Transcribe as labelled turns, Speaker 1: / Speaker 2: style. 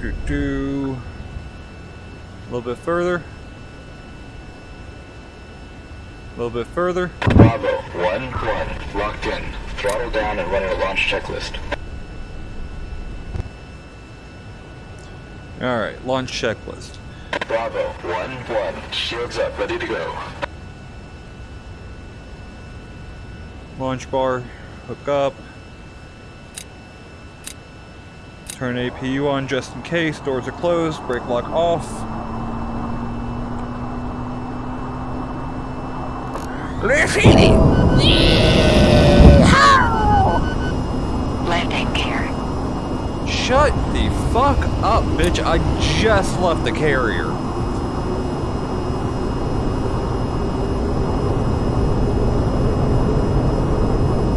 Speaker 1: do do. A little bit further. A little bit further.
Speaker 2: Bravo, 1-1, locked in. Throttle down and running a launch checklist.
Speaker 1: Alright, launch checklist.
Speaker 2: Bravo, 1-1, shields up, ready to go.
Speaker 1: Launch bar, hook up. Turn APU on just in case, doors are closed, brake lock off.
Speaker 3: Landing gear.
Speaker 1: Shut the fuck up, bitch. I just left the carrier.